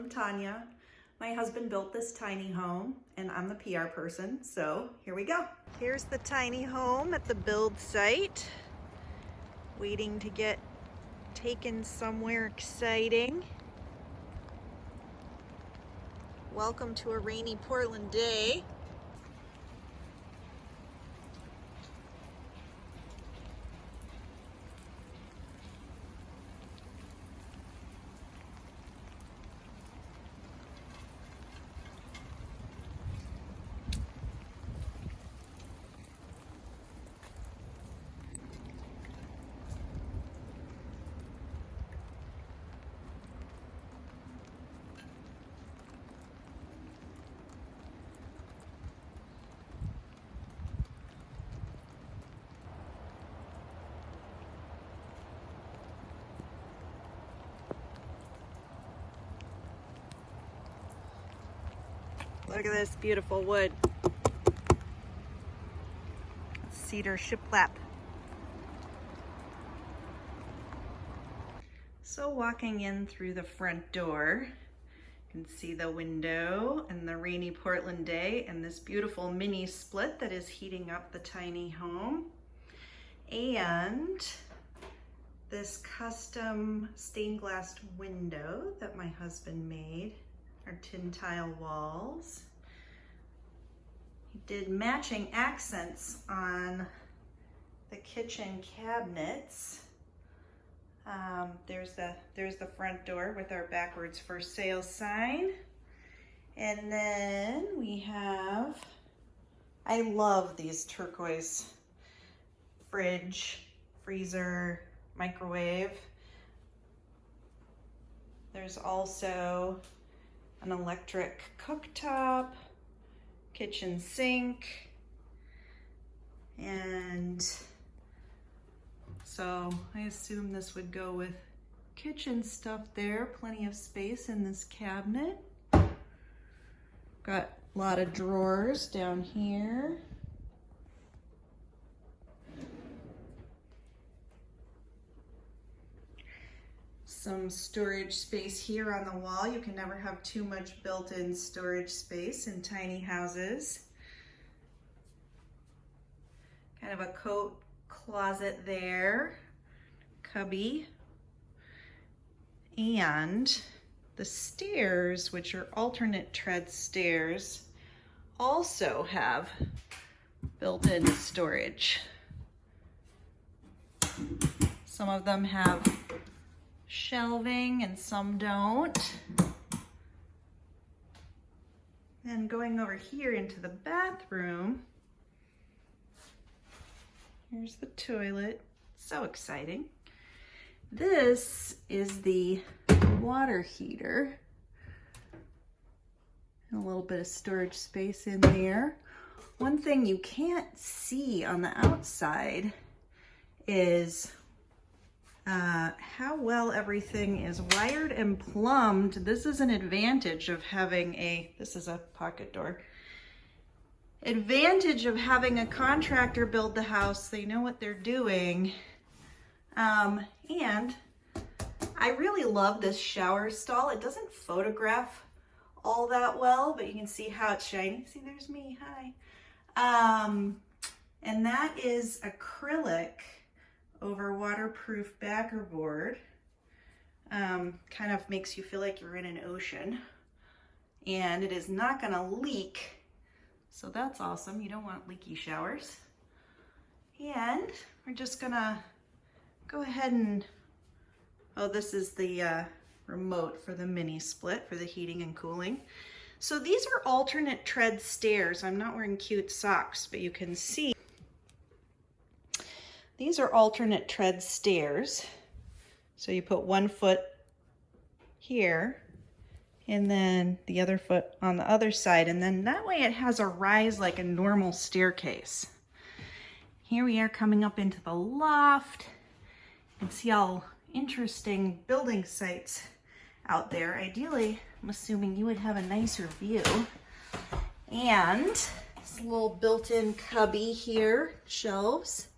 I'm Tanya. My husband built this tiny home and I'm the PR person, so here we go. Here's the tiny home at the build site. Waiting to get taken somewhere exciting. Welcome to a rainy Portland day. Look at this beautiful wood. Cedar shiplap. So walking in through the front door, you can see the window and the rainy Portland day and this beautiful mini split that is heating up the tiny home. And this custom stained glass window that my husband made our tin tile walls. He did matching accents on the kitchen cabinets. Um, there's the there's the front door with our backwards for sale sign. And then we have, I love these turquoise fridge, freezer, microwave. There's also an electric cooktop, kitchen sink, and so I assume this would go with kitchen stuff there, plenty of space in this cabinet. Got a lot of drawers down here. Some storage space here on the wall. You can never have too much built-in storage space in tiny houses. Kind of a coat closet there, cubby. And the stairs, which are alternate tread stairs, also have built-in storage. Some of them have shelving and some don't. And going over here into the bathroom, here's the toilet. So exciting. This is the water heater. And a little bit of storage space in there. One thing you can't see on the outside is uh, how well everything is wired and plumbed. This is an advantage of having a, this is a pocket door, advantage of having a contractor build the house. They know what they're doing. Um, and I really love this shower stall. It doesn't photograph all that well, but you can see how it's shiny. See, there's me, hi. Um, and that is acrylic over waterproof backer board. Um, kind of makes you feel like you're in an ocean and it is not gonna leak. So that's awesome. You don't want leaky showers. And we're just gonna go ahead and, oh, this is the uh, remote for the mini split for the heating and cooling. So these are alternate tread stairs. I'm not wearing cute socks, but you can see these are alternate tread stairs. So you put one foot here and then the other foot on the other side. And then that way it has a rise like a normal staircase. Here we are coming up into the loft and see all interesting building sites out there. Ideally, I'm assuming you would have a nicer view. And this little built-in cubby here, shelves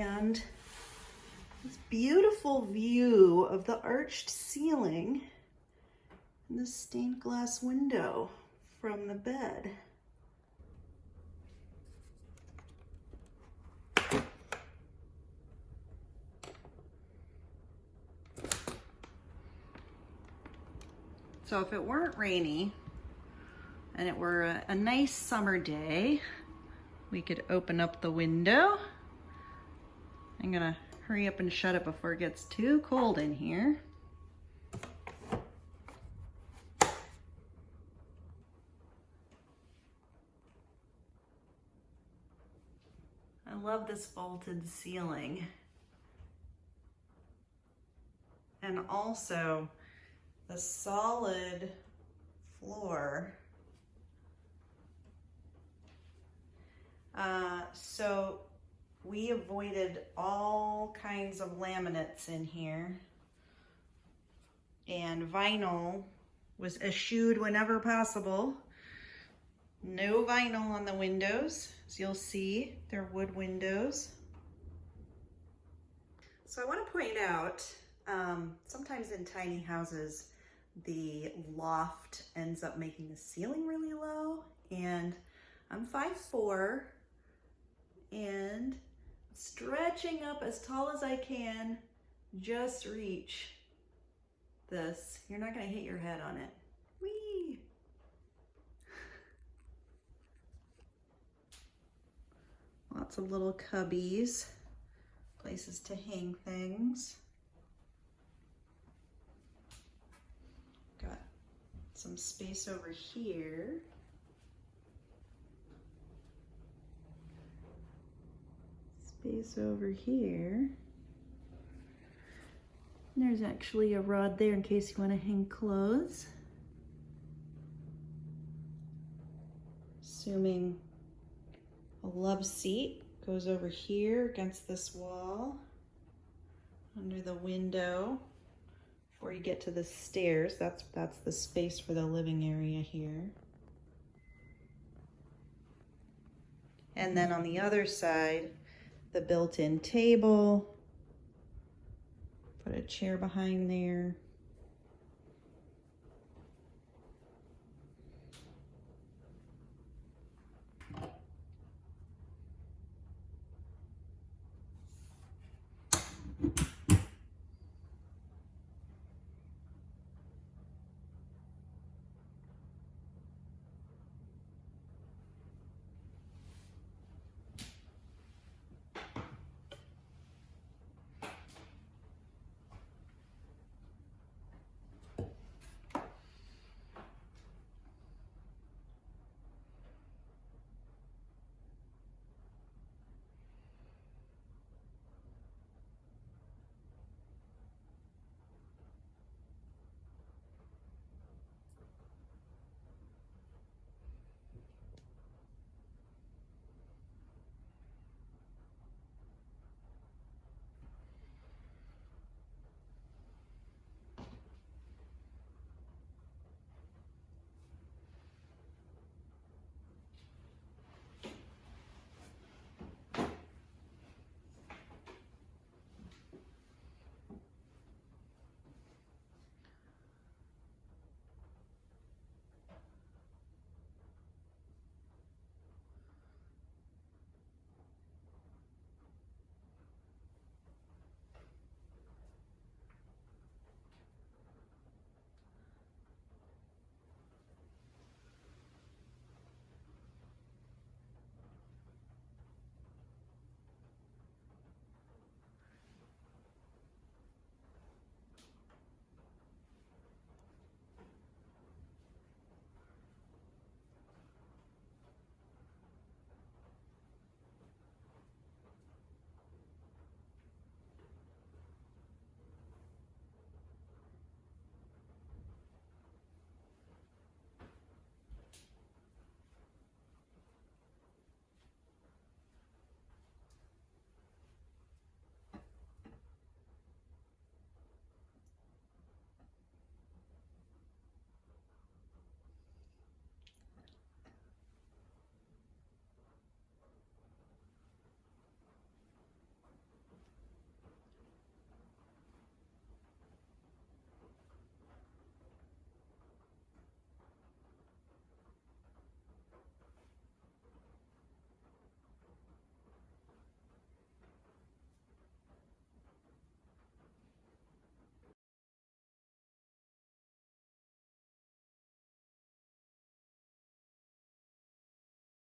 and this beautiful view of the arched ceiling And the stained glass window from the bed. So if it weren't rainy and it were a, a nice summer day, we could open up the window. I'm gonna hurry up and shut it before it gets too cold in here. I love this vaulted ceiling. And also the solid floor. Uh, so we avoided all kinds of laminates in here and vinyl was eschewed whenever possible. No vinyl on the windows, as you'll see, they're wood windows. So I want to point out, um, sometimes in tiny houses, the loft ends up making the ceiling really low and I'm 5'4", and stretching up as tall as I can, just reach this. You're not gonna hit your head on it. Whee! Lots of little cubbies, places to hang things. Got some space over here. Space over here. There's actually a rod there in case you want to hang clothes. Assuming a love seat goes over here against this wall under the window before you get to the stairs. That's, that's the space for the living area here. And then on the other side, the built-in table. Put a chair behind there.